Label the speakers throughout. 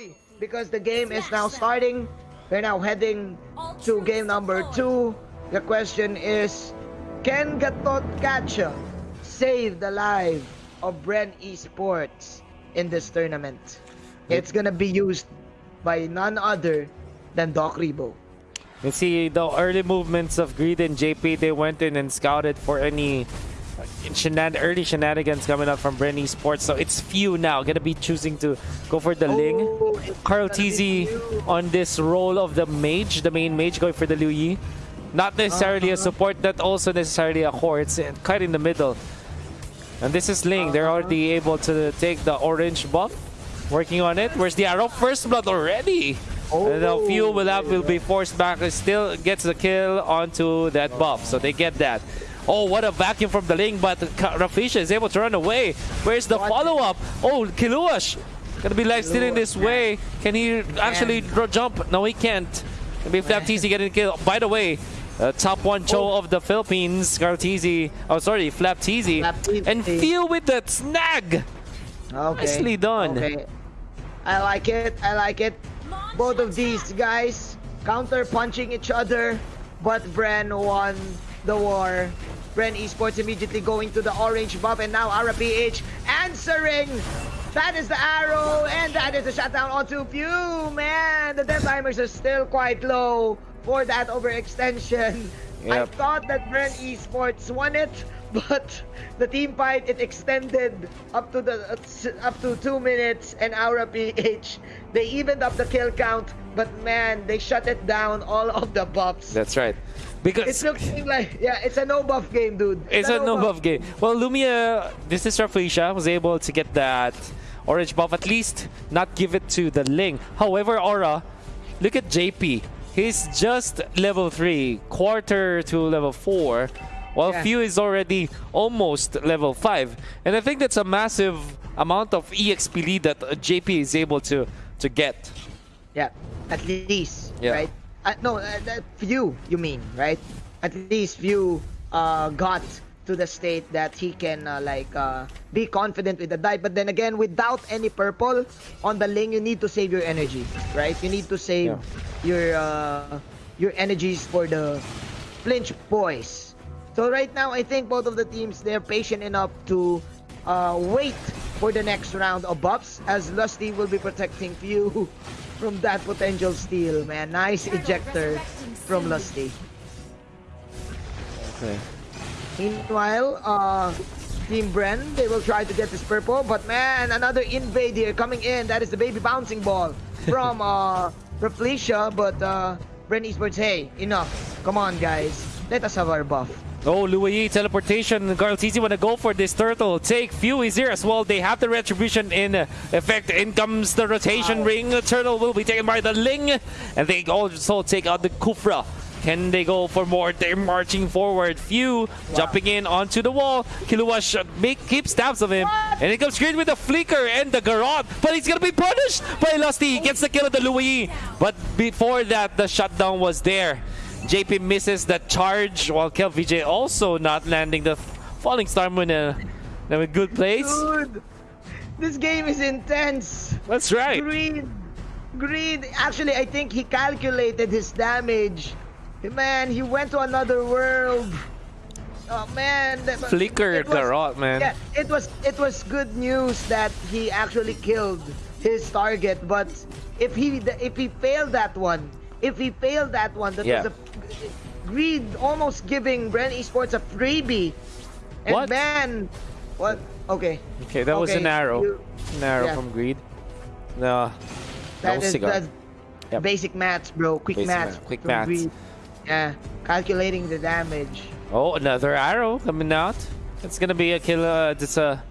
Speaker 1: ready because the game is now starting. We're now heading to game number two. The question is, can Gatot Kacha save the life of Bren Esports in this tournament? It's gonna be used by none other than Doc Ribo.
Speaker 2: You see the early movements of Greed and JP, they went in and scouted for any shenan early shenanigans coming up from Bren Esports. So it's few now. Gonna be choosing to go for the Ling.
Speaker 1: Oh,
Speaker 2: KarlTzy on this role of the mage, the main mage going for the Luo Yi. Not necessarily a
Speaker 1: Uh-huh.
Speaker 2: support, not also necessarily a core. It's uh, quite in the middle. And this is Ling. They're
Speaker 1: Uh-huh.
Speaker 2: already able to take the orange buff. Working on it. Where's the arrow? First blood already. And the few will have will be forced back. It still gets the kill onto that buff. So they get that. Oh, what a vacuum from the Ling, but Rafisha is able to run away. Where's the follow-up? Oh, Kiluash gonna be life stealing this way. Can he actually jump? No, he can't. Maybe Flaptzy getting killed. By the way, uh, top one Cho of the Philippines, TZ. Oh, sorry,
Speaker 1: Flaptzy.
Speaker 2: And Pheww with that snag.
Speaker 1: Okay.
Speaker 2: Nicely done.
Speaker 1: Okay. I like it. I like it. Both of these guys counter punching each other, but Bren won the war. Bren Esports immediately going to the orange buff, and now Aura PH answering. That is the arrow, and that is the shutdown onto Pew. Man, the death timers are still quite low for that overextension. I thought that Bren Esports won it, but the team fight it extended up to the uh, up to two minutes and Aura PH they evened up the kill count, but man they shut it down all of the buffs.
Speaker 2: That's right. Because
Speaker 1: It's looking like yeah, it's a no buff game, dude.
Speaker 2: It's a no buff game. Well, Lumia, this is Rafisha, was able to get that orange buff, at least not give it to the Ling. However, Aura, look at JP. He's just level 3, quarter to level 4, while
Speaker 1: Yeah.
Speaker 2: Pheww is already almost level 5. And I think that's a massive amount of EXP lead that JP is able to, to get.
Speaker 1: Yeah, at least,
Speaker 2: Yeah.
Speaker 1: right? Uh, no, uh, that few you mean, right? At least few uh, got to the state that he can uh, like uh, be confident with the dive. But then again, without any purple on the lane, you need to save your energy, right? You need to save your uh, your energies for the flinch boys. So right now, I think both of the teams they're patient enough to uh, wait for the next round of buffs as Lusty will be protecting Pheww from that potential steal. Man, nice ejector from Lusty.
Speaker 2: Okay.
Speaker 1: Meanwhile, uh, Team Bren, they will try to get this purple, but man, another invade here coming in. That is the baby bouncing ball from uh, Reflecia, but uh, Bren Esports, hey, enough. Come on, guys. Let us have our buff.
Speaker 2: Oh, Louis teleportation. KarlTzy want to go for this turtle. Take Pheww is here as well. They have the retribution in effect. In comes the rotation ring. The turtle will be taken by the Ling. And they also take out the Kufra. Can they go for more? They're marching forward. Pheww jumping in onto the wall. Kiluash make keep stabs of him. And it comes Greed with the flicker and the Garrote. But he's gonna be punished by Lusty. He gets the kill of the Louis. But before that, the shutdown was there. JP misses the charge while KielVJ also not landing the falling star moon in a, in a good place.
Speaker 1: Dude, this game is intense.
Speaker 2: That's right.
Speaker 1: Greed. Greed. Actually, I think he calculated his damage. Man, he went to another world. Oh man. that-
Speaker 2: Flicker
Speaker 1: was-
Speaker 2: Garrote, man.
Speaker 1: Yeah, it was it was good news that he actually killed his target, but if he if he failed that one, if he failed that one, that
Speaker 2: Yeah.
Speaker 1: was a greed almost giving Bren Esports a freebie. And
Speaker 2: What?
Speaker 1: man, what? Okay.
Speaker 2: Okay, that was an arrow.
Speaker 1: you-
Speaker 2: An arrow
Speaker 1: yeah.
Speaker 2: from Greed. No.
Speaker 1: That
Speaker 2: No
Speaker 1: is
Speaker 2: cigar.
Speaker 1: that's
Speaker 2: Yep.
Speaker 1: basic maths, bro. Quick
Speaker 2: Basic
Speaker 1: maths.
Speaker 2: math, quick maths.
Speaker 1: Greed. Yeah, calculating the damage.
Speaker 2: Oh, another arrow coming out. It's gonna be a killer. Uh, it's a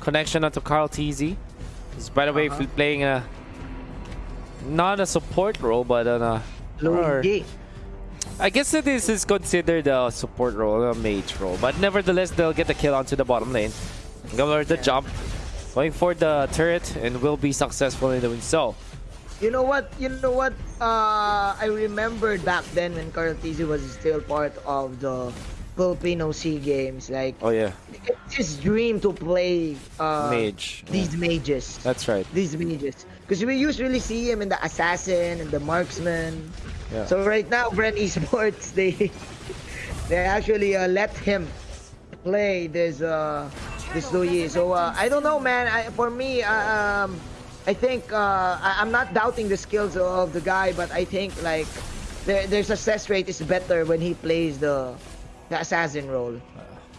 Speaker 2: connection onto KarlTzy. He's, by the way,
Speaker 1: Uh-huh.
Speaker 2: playing a not a support role, but on a or-
Speaker 1: Luigi.
Speaker 2: I guess that this is considered a support role, a mage role, but nevertheless, they'll get the kill onto the bottom lane. Go for the jump, going for the turret, and will be successful in doing so.
Speaker 1: You know what? You know what? Uh, I remembered back then when KarlTzy was still part of the Filipino Sea Games. Like
Speaker 2: Oh yeah,
Speaker 1: it's his dream to play uh,
Speaker 2: mage.
Speaker 1: these mages.
Speaker 2: That's right.
Speaker 1: These mages. Because we usually see him in the assassin and the marksman.
Speaker 2: Yeah.
Speaker 1: So right now, Bren Esports they they actually uh, let him play this uh this Louis. So uh, I don't know, man. I, for me, uh, um, I think uh, I, I'm not doubting the skills of the guy, but I think like their their success rate is better when he plays the the assassin role.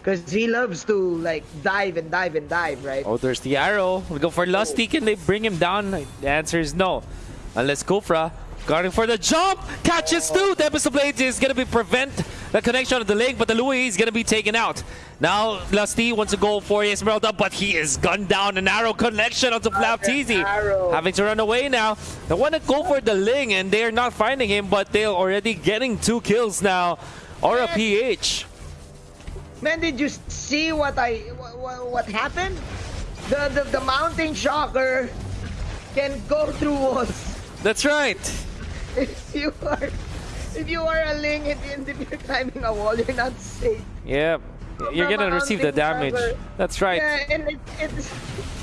Speaker 1: Because he loves to like dive and dive and dive, right?
Speaker 2: Oh, there's the arrow. We go for Lusty. Can they bring him down? The answer is no. Unless Kufra guarding for the jump. Catches two. Tempest Blade is going to be prevent the connection of the Ling, but the Louis is going to be taken out. Now, Lusty wants to go for Esmeralda, but he is gunned down. An arrow connection onto
Speaker 1: Flaptzy.
Speaker 2: Having to run away now. They want to go for the Ling, and they're not finding him, but they're already getting two kills now. Aura PH.
Speaker 1: Man, did you see what I what, what happened? The, the the mountain shocker can go through walls.
Speaker 2: That's right.
Speaker 1: If you are if you are a ling and and if you're climbing a wall, you're not safe.
Speaker 2: Yeah. You're
Speaker 1: From
Speaker 2: to receive the damage. That's right.
Speaker 1: Yeah, and it, it's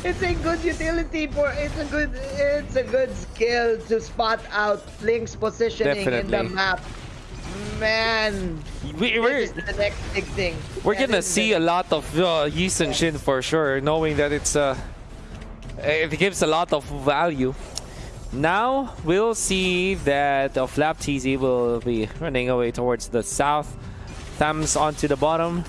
Speaker 1: it's a good utility for it's a good it's a good skill to spot out Ling's positioning in the map. Man,
Speaker 2: We,
Speaker 1: is the next big thing.
Speaker 2: We're
Speaker 1: Yeah,
Speaker 2: gonna see a lot of uh, Yi Shin for sure, knowing that it's uh, it gives a lot of value. Now we'll see that uh, Flaptzy will be running away towards the south. Thumbs onto the bottom.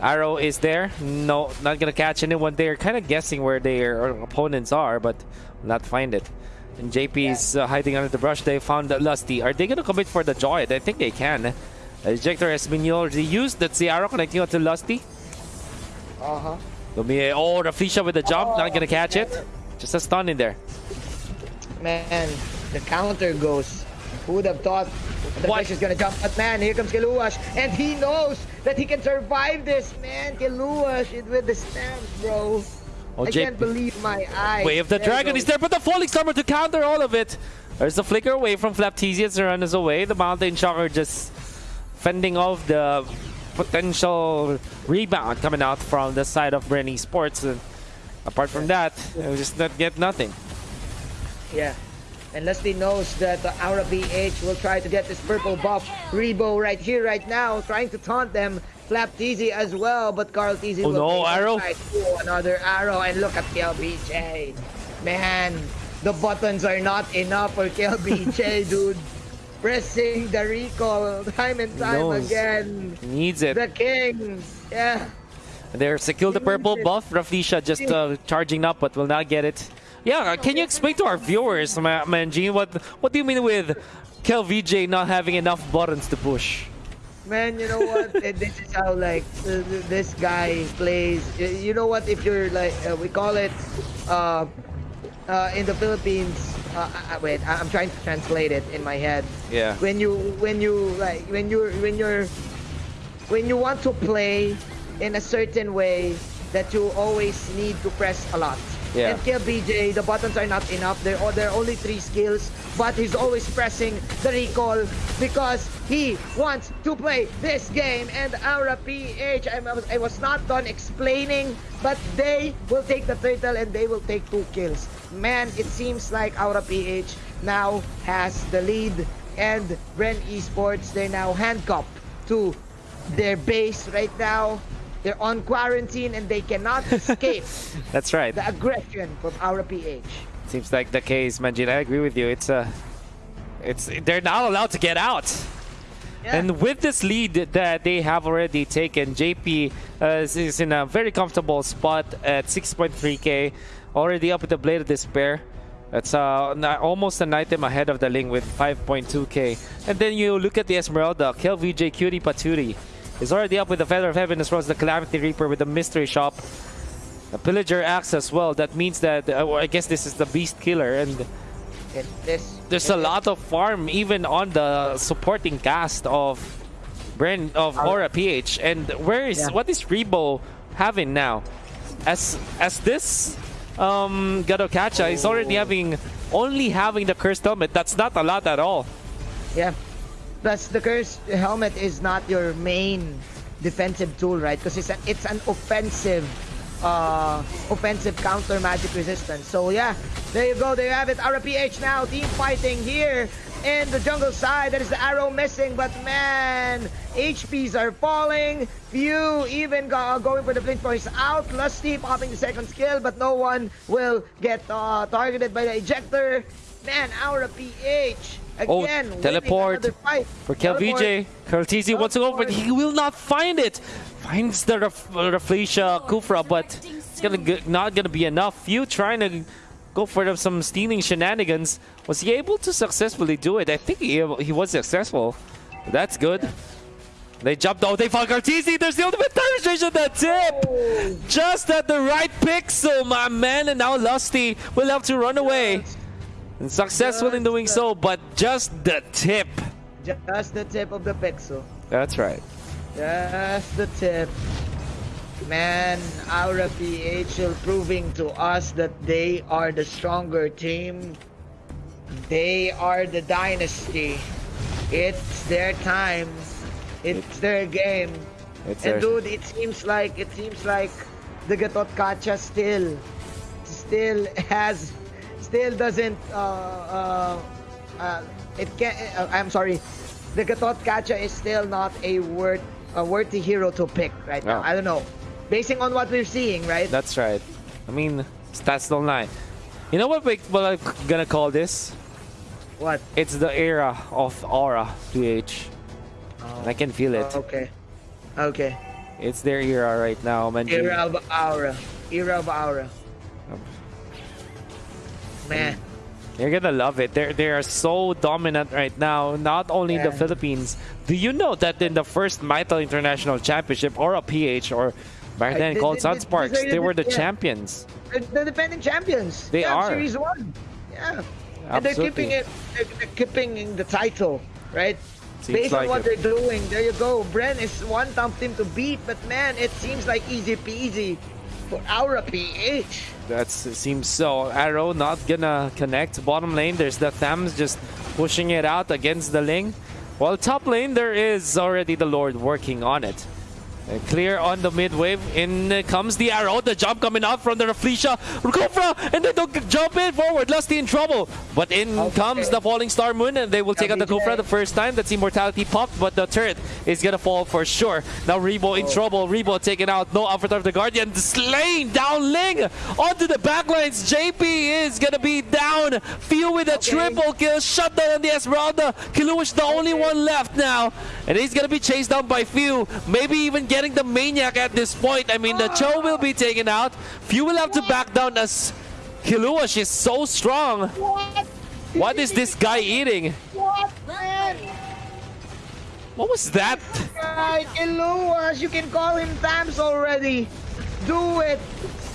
Speaker 2: Arrow is there. No, not gonna catch anyone there. Kind of guessing where their opponents are, but not find it. And JP is uh, hiding under the brush. They found Lusty. Are they gonna commit for the Joy? I think they can. Ejector has been already used. That's the arrow connecting onto Lusty.
Speaker 1: Uh-huh.
Speaker 2: Lumi, oh, Rafisha with the jump. Not gonna catch it. Just a stun in there.
Speaker 1: Man, the counter goes. Who would have thought the
Speaker 2: What?
Speaker 1: fish is gonna jump? But man, here comes Kiluash, and he knows that he can survive this. Man, Kiluash it with the stamps, bro.
Speaker 2: Oh,
Speaker 1: I can't believe my eyes.
Speaker 2: Wave the
Speaker 1: There
Speaker 2: dragon is there, but the falling summer to counter all of it. There's the flicker away from Flaptesius. The run is away. The mountain shocker just fending off the potential rebound coming out from the side of Bren Esports. And apart from that, we just not get nothing.
Speaker 1: Yeah. And Leslie knows that the Aura PH will try to get this purple buff. Ribo right here, right now, trying to taunt them. Flaptzy as well, but KarlTzy
Speaker 2: Oh
Speaker 1: will
Speaker 2: no, arrow.
Speaker 1: outside. Oh, another arrow, and look at KielVJ. Man, the buttons are not enough for KielVJ, dude. Pressing the recall time and time again.
Speaker 2: Needs it.
Speaker 1: The king. Yeah.
Speaker 2: There, secure the purple buff. Rafisha just uh, charging up, but will not get it. Yeah, uh, can you explain to our viewers, Ma- Manjin, what what do you mean with KielVJ not having enough buttons to push?
Speaker 1: Man, you know what? This is how like uh, this guy plays. You know what? If you're like, uh, we call it uh, uh, in the Philippines. Uh, uh, wait, I- I'm trying to translate it in my head.
Speaker 2: Yeah.
Speaker 1: When you when you like when you when you're when you want to play in a certain way that you always need to press a lot.
Speaker 2: Yeah.
Speaker 1: And KielVJ, the buttons are not enough. There are only three skills, but he's always pressing the recall because he wants to play this game. And Aura PH, I was, I was not done explaining, but they will take the turtle and they will take two kills. Man, it seems like Aura PH now has the lead, and Bren Esports they're now handcuffed to their base right now. They're on quarantine and they cannot escape
Speaker 2: That's right.
Speaker 1: the aggression from Aura PH.
Speaker 2: Seems like the case, Manjin. I agree with you. It's a, it's they're not allowed to get out.
Speaker 1: Yeah.
Speaker 2: And with this lead that they have already taken, JP uh, is- in a very comfortable spot at 6.3k, already up with the Blade of Despair. That's uh, almost an item ahead of the Ling with 5.2k. And then you look at the Esmeralda, KielVJ Cutie Paturi is already up with the Feather of Heaven as well as the Calamity Reaper with the Mystery Shop. A Pillager Axe as well. That means that, uh, I guess this is the Beast Killer and
Speaker 1: this,
Speaker 2: there's a lot of farm even on the supporting cast of Bren of Aura PH. And where is
Speaker 1: Yeah.
Speaker 2: what is Ribo having now? As as this um Gatotkaca is already having only having the cursed helmet. That's not a lot at all.
Speaker 1: yeah. Plus, the cursed helmet is not your main defensive tool, right? Because it's, it's an offensive uh, offensive counter magic resistance. So yeah, there you go. There you have it. Aura PH now team fighting here in the jungle side. That is the arrow missing, but man, HPs are falling. Pheww even go, going for the blink points out. Lusty popping the second skill, but no one will get uh, targeted by the ejector. Man, Aura PH
Speaker 2: Oh,
Speaker 1: again. winning
Speaker 2: teleport. For KielVJ, Karltzy wants to go, but he will not find it. Finds the Rafflesia Kufra, but it's gonna g not gonna be enough. Pheww trying to go for some stealing shenanigans. Was he able to successfully do it? I think he, he was successful. That's good. They jumped. Oh, they found Karltzy. There's the ultimate demonstration. The tip, oh. just at the right pixel, my man. And now Lusty will have to run away. And successful in doing so, but just the tip.
Speaker 1: Just the tip of the pixel.
Speaker 2: That's right.
Speaker 1: Just the tip. Man, Aura PHL proving to us that they are the stronger team. They are the dynasty. It's their time. It's their game.
Speaker 2: It's
Speaker 1: and
Speaker 2: our-
Speaker 1: dude, it seems like it seems like the Gatotkaca still still has still doesn't uh, uh, uh, it can uh, I'm sorry the Gatotkaca is still not a worth a worthy hero to pick right now
Speaker 2: No.
Speaker 1: I don't know basing on what we're seeing right
Speaker 2: That's right. I mean, stats don't lie. You know what, we, what I'm gonna call this?
Speaker 1: what
Speaker 2: It's the era of Aura PH. I can feel it.
Speaker 1: okay okay
Speaker 2: It's their era right now, man.
Speaker 1: era of Aura era of Aura man mm.
Speaker 2: You're gonna love it. They're they are so dominant right now. Not only in the Philippines. Do you know that in the first Mytel International Championship, Aura PH, or back then
Speaker 1: they-
Speaker 2: called Sunsparks,
Speaker 1: they-
Speaker 2: they were the
Speaker 1: yeah.
Speaker 2: champions.
Speaker 1: They're the defending champions.
Speaker 2: They
Speaker 1: yeah,
Speaker 2: are.
Speaker 1: Series one. Yeah. And they're keeping it. They're, they're keeping the title, right?
Speaker 2: Seems
Speaker 1: Based
Speaker 2: like
Speaker 1: on what
Speaker 2: it.
Speaker 1: they're doing, there you go. Bren is one tough team to beat, but man, it seems like easy peasy for Aura PH.
Speaker 2: That seems so. Arrow not gonna connect. Bottom lane, there's the Thams just pushing it out against the Ling. While top lane, there is already the Lord working on it. Clear on the mid wave. In comes the arrow. The jump coming out from the Rafflesia. Kufra! And they don't jump in forward. Lusty in trouble. But in
Speaker 1: Okay.
Speaker 2: comes the Falling Star Moon and they will take out the. Kufra the first time. That's Immortality popped, but the turret is gonna fall for sure. Now Ribo
Speaker 1: Oh.
Speaker 2: in trouble. Ribo taken out. No Avatar of the Guardian. Slain down Ling onto the backlines. JP is gonna be down. Pheww with a
Speaker 1: Okay.
Speaker 2: triple kill. Shut down on the Esmeralda. Kiluish the only one left now. And he's gonna be chased down by Pheww. Maybe even getting the Maniac at this point. I mean, the Cho will be taken out. Pheww will have to back down as Kiluish is so strong.
Speaker 1: What?
Speaker 2: What is this guy eating?
Speaker 1: What?
Speaker 2: What was that?
Speaker 1: Right, Iluas, you can call him Thams already. Do it.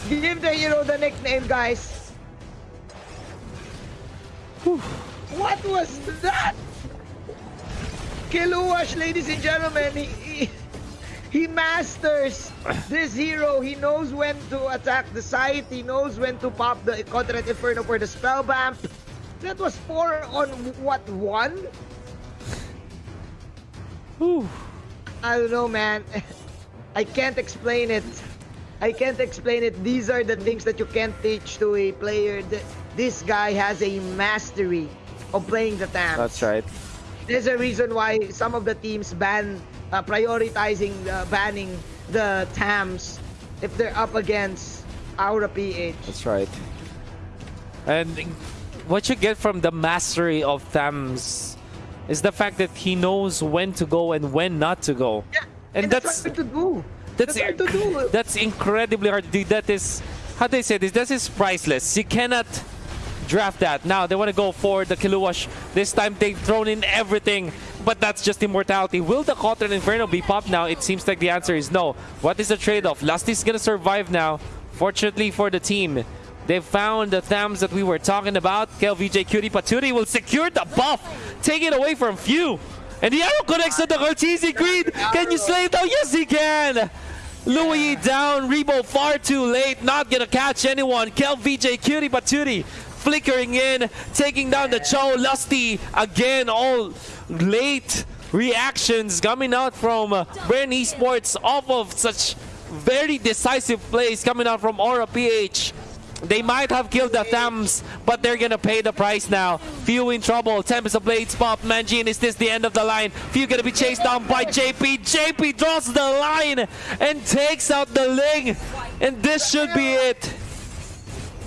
Speaker 1: Give the hero the nickname, guys. What was that? Kiluash, ladies and gentlemen, he, he, he masters this hero. He knows when to attack the site. He knows when to pop the Contract Inferno for the spell vamp. That was four on what one?
Speaker 2: Whew.
Speaker 1: I don't know, man. I can't explain it. I can't explain it. These are the things that you can't teach to a player. This guy has a mastery of playing the tank.
Speaker 2: That's right.
Speaker 1: There's a reason why some of the teams ban uh, prioritizing uh, banning the Tams if they're up against Aura PH.
Speaker 2: That's right. And what you get from the mastery of Thams is the fact that he knows when to go and when not to go.
Speaker 1: Yeah,
Speaker 2: And that's-
Speaker 1: hard to do.
Speaker 2: That's
Speaker 1: hard to do.
Speaker 2: that's incredibly hard to do. That is how do they say this. That is priceless. You cannot draft that. Now they want to go for the Kiluash. This time they've thrown in everything, but that's just immortality. Will the Cotton Inferno be popped now? It seems like the answer is no. What is the trade-off? Lusty's gonna survive now. Fortunately for the team. They found the Thams that we were talking about. KielVJ Cutie Paturi will secure the buff. Take it away from Pheww. And the arrow connects to the Cortese Green. Can you slay it? Oh, yes, he can. Louis down. Ribo far too late. Not to catch anyone. KielVJ Cutie Paturi flickering in. Taking down the Cho. Lusty again all late. reactions coming out from uh, Bren Esports off of such very decisive plays coming out from Aura PH. They might have killed the Thams, but they're gonna pay the price now. Pheww in trouble. Tempest of Blades pop. Manjin, is this the end of the line? Pheww gonna be chased down by JP. JP draws the line and takes out the Ling. And this should be it.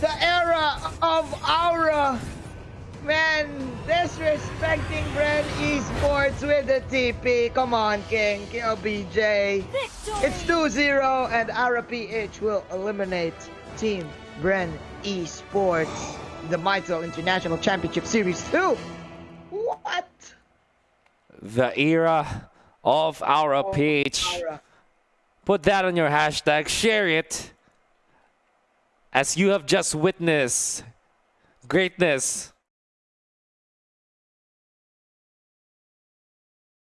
Speaker 1: The era of Aura. Man, disrespecting Bren Esports with the TP. Come on, King. KielVJ. It's 2-0 and Aura PH will eliminate Team Bren Esports the Mytel International Championship Series 2. What?
Speaker 2: The era of our PH.
Speaker 1: Aura.
Speaker 2: Put that on your hashtag. Share it. As you have just witnessed greatness